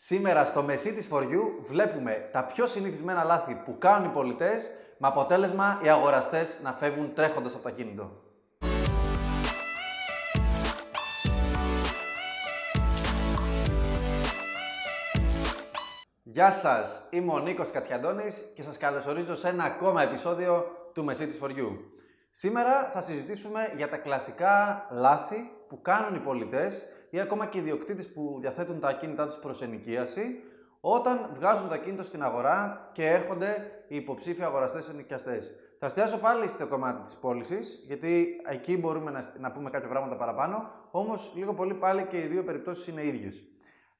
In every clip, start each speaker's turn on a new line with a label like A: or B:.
A: Σήμερα στο Μεσί της For You βλέπουμε τα πιο συνηθισμένα λάθη που κάνουν οι πολιτές με αποτέλεσμα οι αγοραστές να φεύγουν τρέχοντας από το ακίνητο. Γεια σας, είμαι ο Νίκος Κατσιαντώνης και σας καλωσορίζω σε ένα ακόμα επεισόδιο του Μεσί της For You. Σήμερα θα συζητήσουμε για τα κλασικά λάθη που κάνουν οι πολιτές ή ακόμα και οι ιδιοκτήτες που διαθέτουν τα ακίνητά τους προς ενοικίαση, όταν βγάζουν το ακίνητο στην αγορά και έρχονται οι υποψήφοι αγοραστές ενοικιαστές. Θα εστιάσω πάλι στο κομμάτι της πώλησης, γιατί εκεί μπορούμε να, να πούμε κάποια πράγματα παραπάνω, όμως λίγο πολύ πάλι και οι δύο περιπτώσεις είναι ίδιες.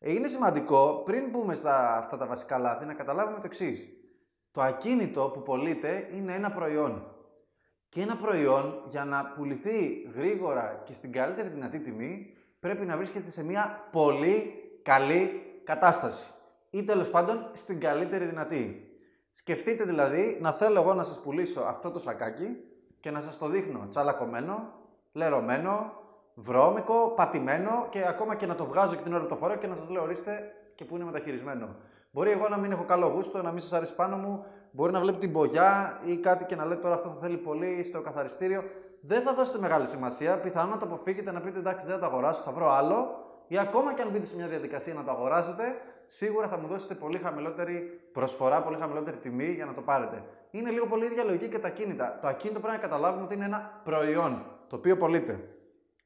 A: Είναι σημαντικό πριν μπούμε στα αυτά τα βασικά λάθη να καταλάβουμε το εξής. Το ακίνητο που πωλείται είναι ένα προϊόν. Και ένα προϊόν για να πουληθεί γρήγορα και στην καλύτερη δυνατή τιμή πρέπει να βρίσκεται σε μια πολύ καλή κατάσταση. Ή τέλος πάντων στην καλύτερη δυνατή. Σκεφτείτε δηλαδή να θέλω εγώ να σας πουλήσω αυτό το σακάκι και να σας το δείχνω τσαλακωμένο, λερωμένο, βρώμικο, πατημένο και ακόμα και να το βγάζω και την ώρα το φορέω και να σας λέω ορίστε και που είναι μεταχειρισμένο. Μπορεί εγώ να μην έχω καλό γούστο, να μην σας αρέσει πάνω μου, μπορεί να βλέπει την μπογιά ή κάτι και να λέτε τώρα αυτό θα θέλει πολύ στο καθαριστήριο δεν θα δώσετε μεγάλη σημασία. Πιθανόν να το αποφύγετε να πείτε εντάξει, δεν θα το αγοράσω, θα βρω άλλο. Ή ακόμα και αν μπείτε σε μια διαδικασία να το αγοράσετε, σίγουρα θα μου δώσετε πολύ χαμηλότερη προσφορά, πολύ χαμηλότερη τιμή για να το πάρετε. Είναι λίγο πολύ ίδια λογική και τα κίνητα. Το ακίνητο πρέπει να καταλάβουμε ότι είναι ένα προϊόν το οποίο πωλείται.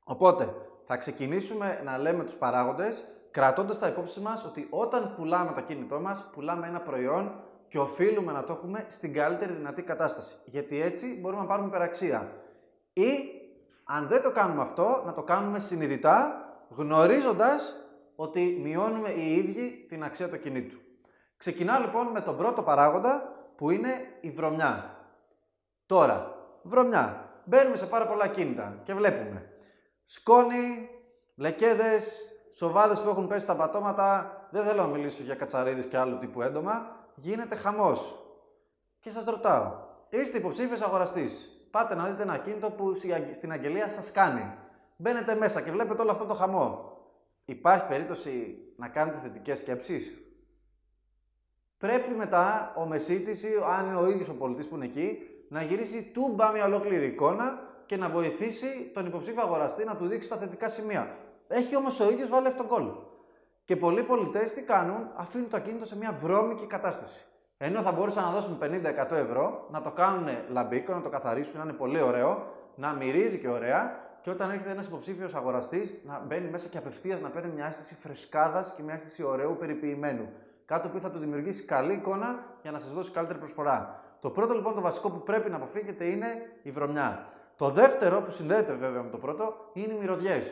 A: Οπότε θα ξεκινήσουμε να λέμε τους παράγοντες, κρατώντας τα υπόψη μας ότι όταν πουλάμε το ακίνητό μας, πουλάμε ένα προϊόν και οφείλουμε να το έχουμε στην καλύτερη δυνατή κατάσταση. Γιατί έτσι μπορούμε να πάρουμε υπεραξία. Ή, αν δεν το κάνουμε αυτό, να το κάνουμε συνειδητά, γνωρίζοντας ότι μειώνουμε οι ίδιοι την αξία του κινήτου. Ξεκινάω λοιπόν με τον πρώτο παράγοντα, που είναι η βρωμιά. Τώρα, βρωμιά. Μπαίνουμε σε πάρα πολλά κίνητα και βλέπουμε σκόνη, λεκέδες, σοβάδες που έχουν πέσει τα πατώματα. Δεν θέλω να μιλήσω για κατσαρίδες και άλλου τύπου έντομα. Γίνεται χαμός. Και σας ρωτάω, είστε υποψήφιος αγοραστής; Πάτε να δείτε ένα κίνητο που στην αγγελία σας κάνει. Μπαίνετε μέσα και βλέπετε όλο αυτό το χαμό. Υπάρχει περίπτωση να κάνετε θετικές σκέψεις; Πρέπει μετά ο μεσίτης ή αν είναι ο ίδιος ο πολιτής που είναι εκεί, να γυρίσει τούμπα μια ολόκληρη εικόνα και να βοηθήσει τον υποψήφιο αγοραστή να του δείξει τα θετικά σημεία. Έχει όμως ο ίδιος βάλει αυτόν τον κόλλο. Και πολλοί πολιτές τι κάνουν, αφήνουν το ακίνητο σε μια βρώμικη κατάσταση. Ενώ θα μπορούσαν να δώσουν 50-100 ευρώ, να το κάνουν λαμπίκο, να το καθαρίσουν, να είναι πολύ ωραίο, να μυρίζει και ωραία και όταν έρχεται ένας υποψήφιος αγοραστής να μπαίνει μέσα και απευθείας να παίρνει μια αίσθηση φρεσκάδας και μια αίσθηση ωραίου περιποιημένου. Κάτι που θα του δημιουργήσει καλή εικόνα για να σας δώσει καλύτερη προσφορά. Το πρώτο λοιπόν το βασικό που πρέπει να αποφύγετε είναι η βρωμιά. Το δεύτερο που συνδέεται βέβαια με το πρώτο είναι οι μυρωδιές.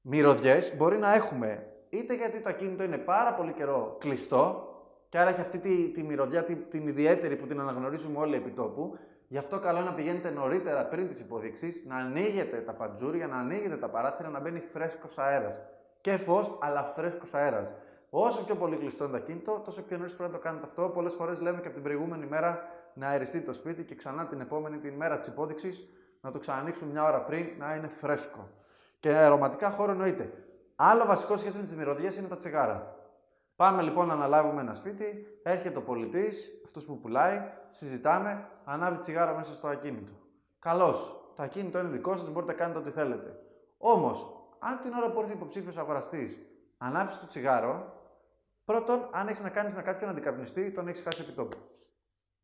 A: Μυρωδιές μπορεί να έχουμε είτε γιατί το ακίνητο είναι πάρα πολύ καιρό κλειστό, και άρα έχει αυτή τη, τη μυρωδιά, τη, την ιδιαίτερη που την αναγνωρίζουμε όλοι επί τόπου. Γι' αυτό καλό είναι να πηγαίνετε νωρίτερα πριν τις υποδείξεις, να ανοίγετε τα παντζούρια, να ανοίγετε τα παράθυρα, να μπαίνει φρέσκος αέρας. Και φως, αλλά φρέσκος αέρας. Όσο πιο πολύ κλειστό είναι το ακίνητο, τόσο πιο νωρίς πρέπει να το κάνετε αυτό. Πολλές φορές λέμε και από την προηγούμενη μέρα να αεριστεί το σπίτι και ξανά την επόμενη, την μέρα της υπόδειξης, να το ξανανοίξουμε μια ώρα πριν να είναι φρέσκο. Και αρωματικά χώρο εννοείται. Άλλο βασικό σχέση με τι μυρωδιές είναι τα τσιγάρα. Πάμε λοιπόν να αναλάβουμε ένα σπίτι, έρχεται ο πολιτής, αυτός που πουλάει, συζητάμε, ανάβει τσιγάρο μέσα στο ακίνητο. Καλώς. Το ακίνητο είναι δικό σας, μπορείτε να κάνετε ό,τι θέλετε. Όμως, αν την ώρα που έρθει υποψήφιος αγοραστής ανάψει το τσιγάρο, πρώτον, αν έχεις να κάνεις με κάποιον αντικαπνιστή, τον έχεις χάσει επιτόπου.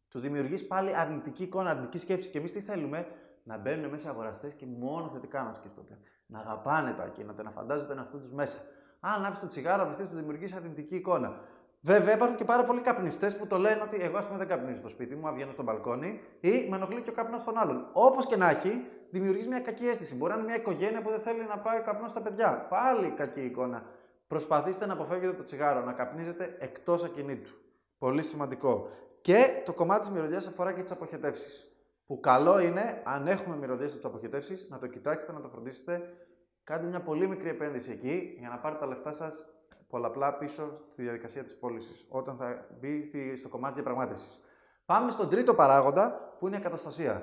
A: Του δημιουργείς πάλι αρνητική εικόνα, αρνητική σκέψη. Και εμείς τι θέλουμε, να μπαίνουν μέσα αγοραστές και μόνο θετικά να σκέφτονται. Να αγαπάνε το ακίνητο, να φαντάζονται τον εαυτό τους μέσα. Αν ανάψει το τσιγάρο, αυτή του δημιουργήσει αρνητική εικόνα. Βέβαια, υπάρχουν και πάρα πολλοί καπνιστές που το λένε ότι εγώ, ας πούμε, δεν καπνίζω στο σπίτι μου, βγαίνω στο μπαλκόνι ή με ενοχλεί και ο καπνός των άλλων. Όπως και να έχει, δημιουργείς μια κακή αίσθηση. Μπορεί να είναι μια οικογένεια που δεν θέλει να πάει ο καπνός στα παιδιά. Πάλι κακή εικόνα. Προσπαθήστε να αποφεύγετε το τσιγάρο, να καπνίζετε εκτός ακινήτου. Πολύ σημαντικό. Και το κομμάτι της μυρωδιάς αφορά και τις αποχετεύσεις. Που καλό είναι, αν έχουμε μυρωδιές από αποχετεύσεις, να το κοιτάξετε, να το φροντίσετε Κάντε μια πολύ μικρή επένδυση εκεί για να πάρετε τα λεφτά σας πολλαπλά πίσω στη διαδικασία της πώλησης, όταν θα μπει στο κομμάτι της διαπραγμάτευσης. Πάμε στον τρίτο παράγοντα που είναι η καταστασία.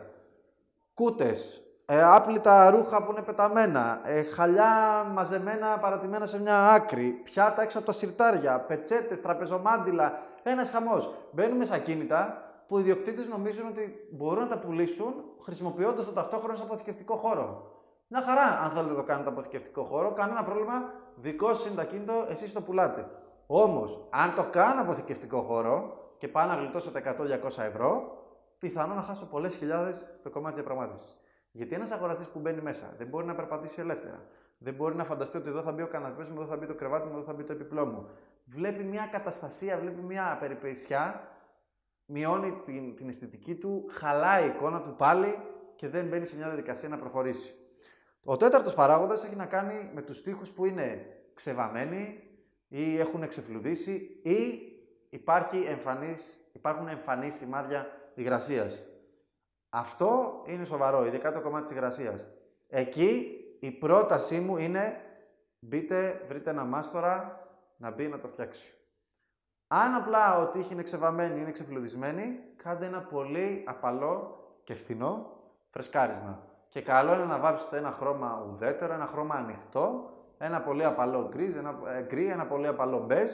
A: Κούτες, ε, άπλυτα ρούχα που είναι πεταμένα, ε, χαλιά μαζεμένα παρατημένα σε μια άκρη, πιάτα έξω από τα σιρτάρια, πετσέτες, τραπεζομάντιλα. Ένας χαμός. Μπαίνουμε σε ακίνητα που οι ιδιοκτήτες νομίζουν ότι μπορούν να τα πουλήσουν χρησιμοποιώντας το ταυτόχρονα σε αποθηκευτικό χώρο. Μια χαρά, αν θέλετε να το κάνετε αποθηκευτικό χώρο, κανένα πρόβλημα. Δικό σας είναι το ακίνητο, εσείς το πουλάτε. Όμως, αν το κάνω αποθηκευτικό χώρο και πάω να γλιτώσω τα 100-200 ευρώ, πιθανόν να χάσω πολλές χιλιάδες στο κομμάτι της διαπραγμάτευσης. Γιατί ένας αγοραστής που μπαίνει μέσα δεν μπορεί να περπατήσει ελεύθερα. Δεν μπορεί να φανταστεί ότι εδώ θα μπει ο καναπές μου, εδώ θα μπει το κρεβάτι μου, εδώ θα μπει το επιπλό μου. Βλέπει μια καταστασία, βλέπει μια περιπεσιά, μειώνει την, την αισθητική του, χαλάει η εικόνα του πάλι και δεν μπαίνει σε μια διαδικασία να προχωρήσει. Ο τέταρτος παράγοντας έχει να κάνει με τους τοίχου που είναι ξεβαμένοι ή έχουν εξεφλουδίσει ή υπάρχει εμφανής, υπάρχουν εμφανής σημάδια υγρασίας. Αυτό είναι σοβαρό, ειδικά το κομμάτι της υγρασίας. Εκεί η πρότασή μου είναι μπείτε, βρείτε ένα μάστορα να μπει να το φτιάξει. Αν απλά ο τύχη είναι ξεβαμένη, είναι ξεφλουδισμένη, κάντε ένα πολύ απαλό και φθηνό φρεσκάρισμα. Και καλό είναι να βάψετε ένα χρώμα ουδέτερο, ένα χρώμα ανοιχτό, ένα πολύ απαλό γκρι, ένα, ε, γκρι, ένα πολύ απαλό μπέζ,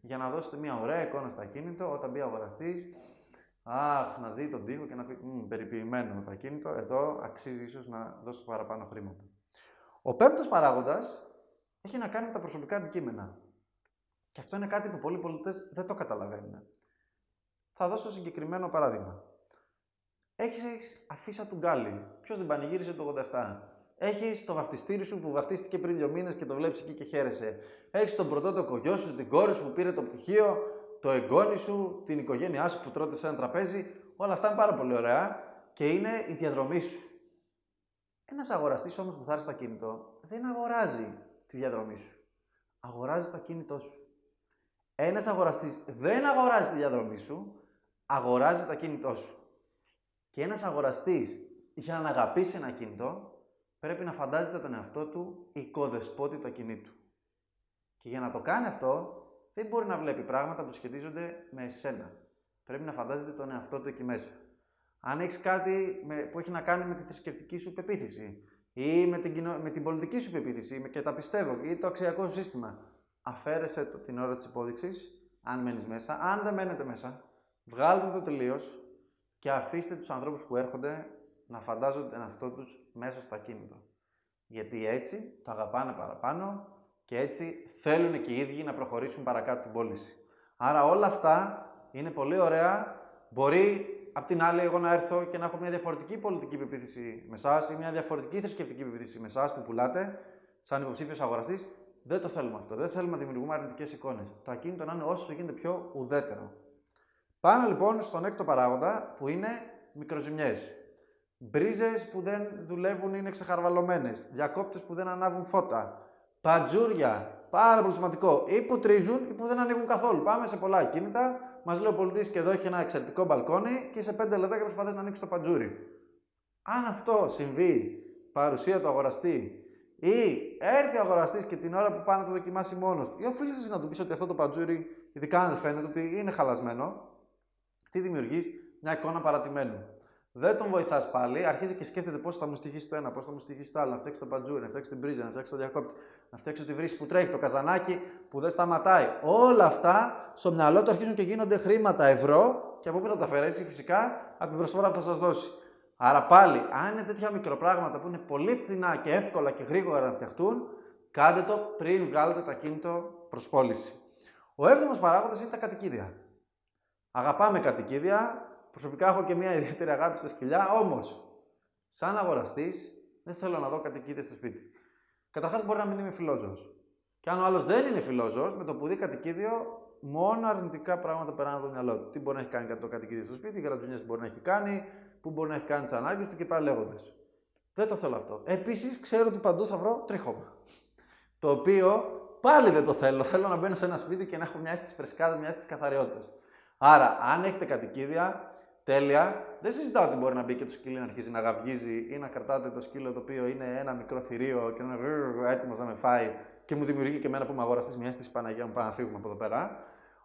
A: για να δώσετε μια ωραία εικόνα στο ακίνητο όταν μπει ο αγοραστής. Αχ, να δει τον τοίχο και να πει περιποιημένο το ακίνητο, εδώ αξίζει ίσως να δώσω παραπάνω χρήματα. Ο πέμπτος παράγοντας έχει να κάνει με τα προσωπικά αντικείμενα. Και αυτό είναι κάτι που πολλοί πολίτε δεν το καταλαβαίνουν. Θα δώσω συγκεκριμένο παράδειγμα. Έχεις αφίσα του γκάλι. Ποιος δεν πανηγύρισε το 87. Έχεις το βαφτιστήρι σου που βαφτίστηκε πριν δύο μήνες και το βλέπεις εκεί και χαίρεσαι. Έχεις τον πρωτότοκο γιο σου, την κόρη σου που πήρε το πτυχίο, το εγγόνι σου, την οικογένειά σου που τρώτε σε ένα τραπέζι. Όλα αυτά είναι πάρα πολύ ωραία και είναι η διαδρομή σου. Ένας αγοραστής όμως που θα έρθει στο ακίνητο δεν αγοράζει τη διαδρομή σου. Αγοράζει το ακίνητό σου. Ένας αγοραστής δεν αγοράζει τη διαδρομή σου, αγοράζει το ακίνητό σου. Και ένας αγοραστής για να αγαπήσει ένα κινητό, πρέπει να φαντάζεται τον εαυτό του οικοδεσπότη ακινήτου. Και για να το κάνει αυτό, δεν μπορεί να βλέπει πράγματα που σχετίζονται με εσένα. Πρέπει να φαντάζεται τον εαυτό του εκεί μέσα. Αν έχεις κάτι που έχει να κάνει με τη θρησκευτική σου πεποίθηση ή με την, με την πολιτική σου πεποίθηση και τα πιστεύω ή το αξιακό σου σύστημα, αφαίρεσε το την ώρα της υπόδειξης, αν μένεις μέσα. Αν δεν μένετε μέσα, βγάλτε το τελείως και αφήστε τους ανθρώπους που έρχονται να φαντάζονται τον εαυτό του μέσα στο ακίνητο. Γιατί έτσι το αγαπάνε παραπάνω και έτσι θέλουν και οι ίδιοι να προχωρήσουν παρακάτω την πώληση. Άρα όλα αυτά είναι πολύ ωραία. Μπορεί απ' την άλλη εγώ να έρθω και να έχω μια διαφορετική πολιτική πεποίθηση με εσάς ή μια διαφορετική θρησκευτική πεποίθηση με εσάς που πουλάτε σαν υποψήφιος αγοραστής. Δεν το θέλουμε αυτό. Δεν θέλουμε να δημιουργούμε αρνητικές εικόνες. Το ακίνητο να είναι όσο γίνεται πιο ουδέτερο. Πάμε λοιπόν στον έκτο παράγοντα που είναι μικροζημιές. Μπρίζες που δεν δουλεύουν είναι ξεχαρβαλωμένες. Διακόπτες που δεν ανάβουν φώτα. Παντζούρια. Πάρα πολύ σημαντικό. Ή που τρίζουν ή που δεν ανοίγουν καθόλου. Πάμε σε πολλά ακίνητα. Μας λέει ο πολιτής και εδώ έχει ένα εξαιρετικό μπαλκόνι και σε 5 λεπτά και προσπαθείς να ανοίξεις το παντζούρι. Αν αυτό συμβεί, παρουσία του αγοραστή ή έρθει ο αγοραστής και την ώρα που πάει να το δοκιμάσει μόνος του, ή οφείλει να του πεις ότι αυτό το παντζούρι, ειδικά αν δεν φαίνεται ότι είναι χαλασμένο, τι δημιουργείς, μια εικόνα παρατημένου. Δεν τον βοηθάς πάλι, αρχίζει και σκέφτεται πώς θα μου στοιχήσει το ένα, πώς θα μου στοιχήσει το άλλο, να φτιάξει το παντζούρι, να φτιάξει την πρίζα, να φτιάξει το διακόπτη, να φτιάξει τη βρύση που τρέχει, το καζανάκι που δεν σταματάει. Όλα αυτά στο μυαλό του αρχίζουν και γίνονται χρήματα ευρώ και από πού θα τα αφαιρέσει φυσικά από την προσφορά που θα σας δώσει. Άρα πάλι, αν είναι τέτοια μικροπράγματα που είναι πολύ φθηνά και εύκολα και γρήγορα να φτιαχτούν, κάντε το πριν βγάλετε το ακίνητο προς πώληση. Ο έβδομος παράγοντας είναι τα κατοικίδια. Αγαπάμε κατοικίδια. Προσωπικά έχω και μια ιδιαίτερη αγάπη στα σκυλιά. Όμως, σαν αγοραστής, δεν θέλω να δω κατοικίδια στο σπίτι. Καταρχάς, μπορεί να μην είμαι φιλόζωος. Και αν ο άλλος δεν είναι φιλόζωος, με το που δει κατοικίδιο, μόνο αρνητικά πράγματα περνάνε από το μυαλό του. Τι μπορεί να έχει κάνει το κατοικίδιο στο σπίτι, γρατζουνιές μπορεί να έχει κάνει, που μπορεί να έχει κάνει τις ανάγκες του και πάλι λέγοντας. Δεν το θέλω αυτό. Επίσης, ξέρω ότι παντού θα βρω τρίχωμα. Το οποίο πάλι δεν το θέλω. Θέλω να μπαίνω σε ένα σπίτι και να έχω μια αίσθηση φρεσκάδα, μια αίσθηση καθαριότητας. Άρα, αν έχετε κατοικίδια, τέλεια, δεν συζητάω ότι μπορεί να μπει και το σκύλο να αρχίζει να γαυγίζει ή να κρατάτε το σκύλο το οποίο είναι ένα μικρό θηρίο και να είναι έτοιμος να με φάει και μου δημιουργεί και εμένα που είμαι αγοραστής μιας αίσθηση Παναγία μου, πάμε να φύγουμε από εδώ πέρα.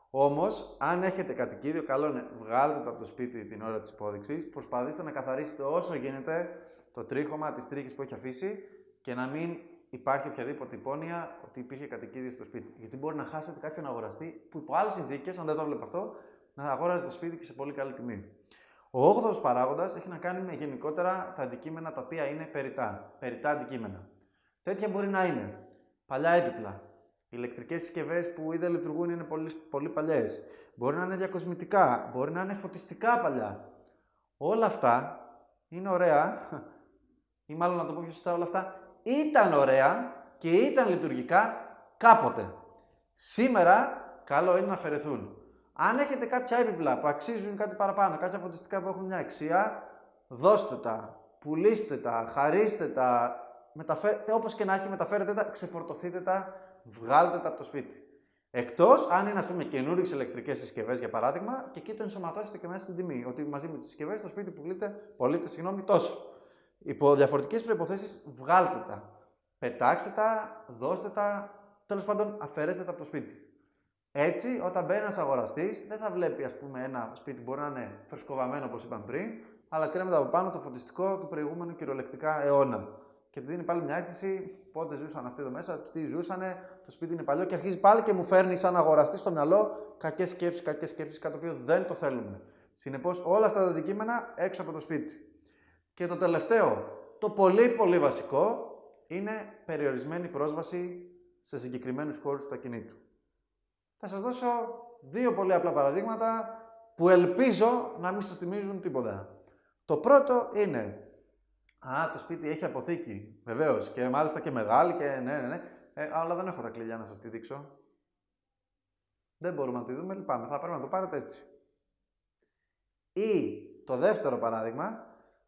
A: Όμως, αν έχετε κατοικίδιο, καλό είναι βγάλτε το από το σπίτι την ώρα της υπόδειξης, προσπαθήστε να καθαρίσετε όσο γίνεται το τρίχωμα, τι τρίχε που έχει αφήσει και να μην υπάρχει οποιαδήποτε υπόνοια ότι υπήρχε κατοικίδιο στο σπίτι. Γιατί μπορεί να χάσετε κάποιον αγοραστή που υπό άλλες συνθήκες, αν δεν το βλέπω αυτό, να αγόραζες το σπίτι και σε πολύ καλή τιμή. Ο 8ο παράγοντας έχει να κάνει με γενικότερα τα αντικείμενα τα οποία είναι περιτά. Περιτά αντικείμενα. Τέτοια μπορεί να είναι παλιά έπιπλα. Ηλεκτρικές συσκευές που ήδη λειτουργούν είναι πολύ, πολύ παλιές. Μπορεί να είναι διακοσμητικά. Μπορεί να είναι φωτιστικά παλιά. Όλα αυτά είναι ωραία. Ή μάλλον να το πω πιο σωστά, όλα αυτά ήταν ωραία και ήταν λειτουργικά κάποτε. Σήμερα καλό είναι να αφαιρεθούν. Αν έχετε κάποια έπιπλα που αξίζουν κάτι παραπάνω, κάποια φωτιστικά που έχουν μια αξία, δώστε τα, πουλήστε τα, χαρίστε τα, μεταφέρετε, όπως και να έχει, μεταφέρετε τα, ξεφορτωθείτε τα, βγάλτε τα από το σπίτι. Εκτός αν είναι, ας πούμε, καινούριε ηλεκτρικές συσκευές για παράδειγμα, και εκεί το ενσωματώσετε και μέσα στην τιμή. Ότι μαζί με τις συσκευές το σπίτι που πουλείτε, πωλείτε, συγγνώμη, τόσο. Υπό διαφορετικές προποθέσει, βγάλτε τα. Πετάξτε τα, δώστε τα, τέλος πάντων, αφαιρέστε τα από το σπίτι. Έτσι, όταν μπαίνει ένας αγοραστής, δεν θα βλέπει ας πούμε, ένα σπίτι μπορεί να είναι φρεσκοβαμένο όπως είπαμε πριν, αλλά κρέμεται από πάνω το φωτιστικό του προηγούμενου κυριολεκτικά αιώνα. Και του δίνει πάλι μια αίσθηση πότε ζούσαν αυτοί εδώ μέσα, τι ζούσανε, το σπίτι είναι παλιό και αρχίζει πάλι και μου φέρνει σαν αγοραστή στο μυαλό κακές σκέψεις, κακές σκέψεις, κάτι το οποίο δεν το θέλουμε. Συνεπώς, όλα αυτά τα αντικείμενα έξω από το σπίτι. Και το τελευταίο, το πολύ πολύ βασικό, είναι περιορισμένη πρόσβαση σε συγκεκριμένους χώρους του ακινήτου. Θα σας δώσω δύο πολύ απλά παραδείγματα που ελπίζω να μην σας θυμίζουν τίποτα. Το πρώτο είναι, α, το σπίτι έχει αποθήκη, βεβαίως, και μάλιστα και μεγάλη και ναι, ναι, ναι, ε, αλλά δεν έχω τα κλειδιά να σας τη δείξω. Δεν μπορούμε να τη δούμε, λυπάμαι, θα πρέπει να το πάρετε έτσι. Ή το δεύτερο παράδειγμα,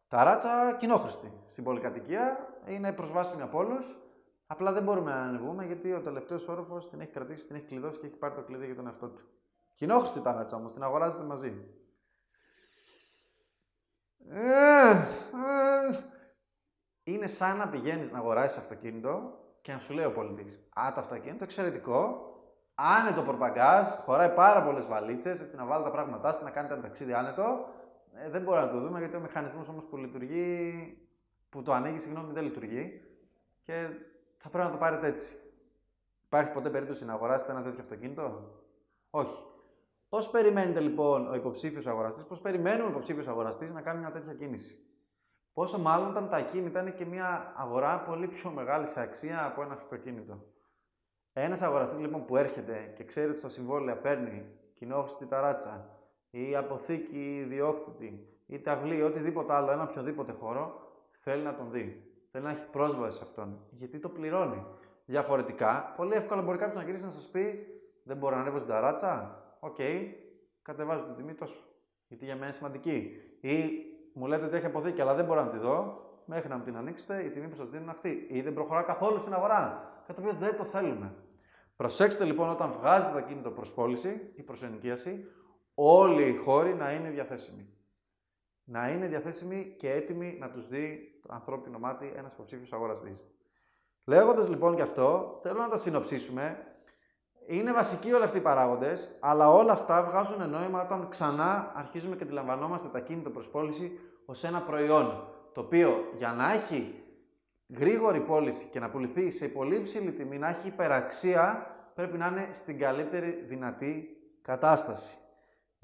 A: τα ράτσα κοινόχρηστη. Στην πολυκατοικία είναι προσβάσιμη από όλους. Απλά δεν μπορούμε να ανεβούμε γιατί ο τελευταίος όροφος την έχει κρατήσει, την έχει κλειδώσει και έχει πάρει το κλειδί για τον εαυτό του. Κοινόχρηστη τα ράτσα όμως, την αγοράζετε μαζί. Ε, ε, είναι σαν να πηγαίνεις να αγοράσεις αυτοκίνητο και να σου λέει ο πολιτής: Α, το αυτοκίνητο εξαιρετικό, άνετο προπαγκάζ, χωράει πάρα πολλές βαλίτσες, έτσι να βάλει τα πράγματά σου, να κάνετε ένα ταξίδι άνετο ε, δεν μπορούμε να το δούμε γιατί ο μηχανισμός όμως που λειτουργεί, που το ανοίγει, συγγνώμη, δεν λειτουργεί και θα πρέπει να το πάρετε έτσι. Υπάρχει ποτέ περίπτωση να αγοράσετε ένα τέτοιο αυτοκίνητο, Όχι. Πώς περιμένετε λοιπόν ο υποψήφιος αγοραστής, πώς περιμένουμε ο υποψήφιος αγοραστής να κάνει μια τέτοια κίνηση; Πόσο μάλλον όταν τα ακίνητα είναι και μια αγορά πολύ πιο μεγάλη σε αξία από ένα αυτοκίνητο. Ένας αγοραστής λοιπόν που έρχεται και ξέρει ότι στα συμβόλαια παίρνει κοινόχρηστη ταράτσα, ή αποθήκη ιδιόκτητη ή ταυλή ή οτιδήποτε άλλο, ένα οποιοδήποτε χώρο, θέλει να τον δει. Θέλει να έχει πρόσβαση σε αυτόν. Γιατί το πληρώνει. Διαφορετικά, πολύ εύκολα μπορεί κάποιος να γυρίσει να σας πει: Δεν μπορώ να ανέβω στην ταράτσα. OK, okay, κατεβάζω την τιμή τόσο. Γιατί για μένα είναι σημαντική. Ή μου λέτε ότι έχει αποθήκη, αλλά δεν μπορώ να τη δω. Μέχρι να μου την ανοίξετε, η τιμή που σας δίνει είναι αυτή. Ή δεν προχωρά καθόλου στην αγορά. Κάτι το οποίο δεν το θέλουμε. Προσέξτε λοιπόν όταν βγάζετε το ακίνητο προς πώληση ή προς ενοικίαση, όλοι οι χώροι να είναι διαθέσιμοι. Να είναι διαθέσιμοι και έτοιμοι να τους δει το ανθρώπινο μάτι ένας υποψήφιος αγοραστής. Λέγοντας λοιπόν γι' αυτό, θέλω να τα συνοψίσουμε. Είναι βασικοί όλοι αυτοί οι παράγοντες, αλλά όλα αυτά βγάζουν νόημα όταν ξανά αρχίζουμε και αντιλαμβανόμαστε τα κίνητο προς πώληση ως ένα προϊόν, το οποίο για να έχει γρήγορη πώληση και να πουληθεί σε πολύ ψηλή τιμή, να έχει υπεραξία, πρέπει να είναι στην καλύτερη δυνατή κατάσταση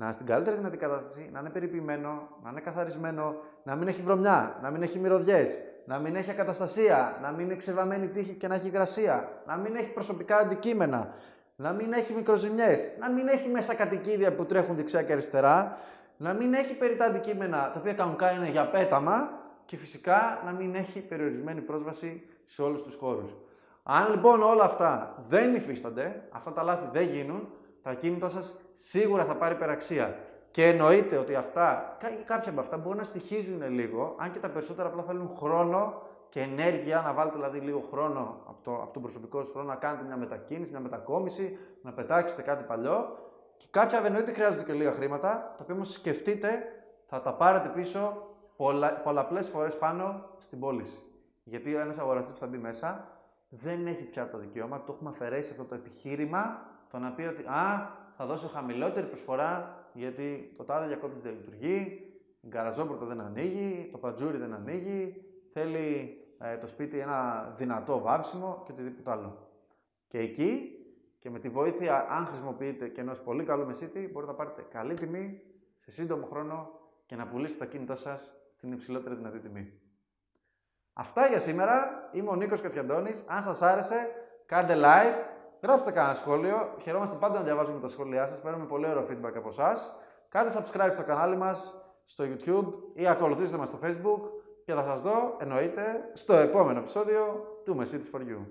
A: να είναι στην καλύτερη δυνατή κατάσταση, να είναι περιποιημένο, να είναι καθαρισμένο, να μην έχει βρωμιά, να μην έχει μυρωδιές, να μην έχει ακαταστασία, να μην είναι ξεβαμένη τύχη και να έχει υγρασία, να μην έχει προσωπικά αντικείμενα, να μην έχει μικροζημιές, να μην έχει μέσα κατοικίδια που τρέχουν δεξιά και αριστερά, να μην έχει περιτά αντικείμενα τα οποία κανονικά είναι για πέταμα και φυσικά να μην έχει περιορισμένη πρόσβαση σε όλους τους χώρους. Αν λοιπόν όλα αυτά δεν υφίστανται, αυτά τα λάθη δεν γίνουν, το ακίνητό σας σίγουρα θα πάρει υπεραξία. Και εννοείται ότι αυτά, κάποια από αυτά μπορούν να στοιχίζουν λίγο, αν και τα περισσότερα απλά θέλουν χρόνο και ενέργεια, να βάλετε δηλαδή λίγο χρόνο από, το, από τον προσωπικό σας χρόνο να κάνετε μια μετακίνηση, μια μετακόμιση, να πετάξετε κάτι παλιό. Και κάποια εννοείται χρειάζονται και λίγα χρήματα, τα οποία όμως σκεφτείτε θα τα πάρετε πίσω πολλα, πολλαπλές φορές πάνω στην πώληση. Γιατί ένας αγοραστής που θα μπει μέσα δεν έχει πια το δικαίωμα, το έχουμε αφαιρέσει αυτό το επιχείρημα το να πει ότι α, θα δώσω χαμηλότερη προσφορά γιατί το τάδε διακόπτη δεν λειτουργεί, η γκαραζόπορτα δεν ανοίγει, το πατζούρι δεν ανοίγει, θέλει ε, το σπίτι ένα δυνατό βάψιμο και οτιδήποτε άλλο. Και εκεί και με τη βοήθεια, αν χρησιμοποιείτε και ενός πολύ καλού μεσίτη, μπορείτε να πάρετε καλή τιμή σε σύντομο χρόνο και να πουλήσετε το κινητό σας στην υψηλότερη δυνατή τιμή. Αυτά για σήμερα. Είμαι ο Νίκος Κατσιαντώνης. Αν σας άρεσε, κάντε like, γράψτε κανένα σχόλιο. Χαιρόμαστε πάντα να διαβάζουμε τα σχόλιά σας. Παίρνουμε πολύ ωραίο feedback από εσάς. Κάντε subscribe στο κανάλι μας στο YouTube ή ακολουθήστε μας στο Facebook και θα σας δω, εννοείται, στο επόμενο επεισόδιο του Mercedes for You.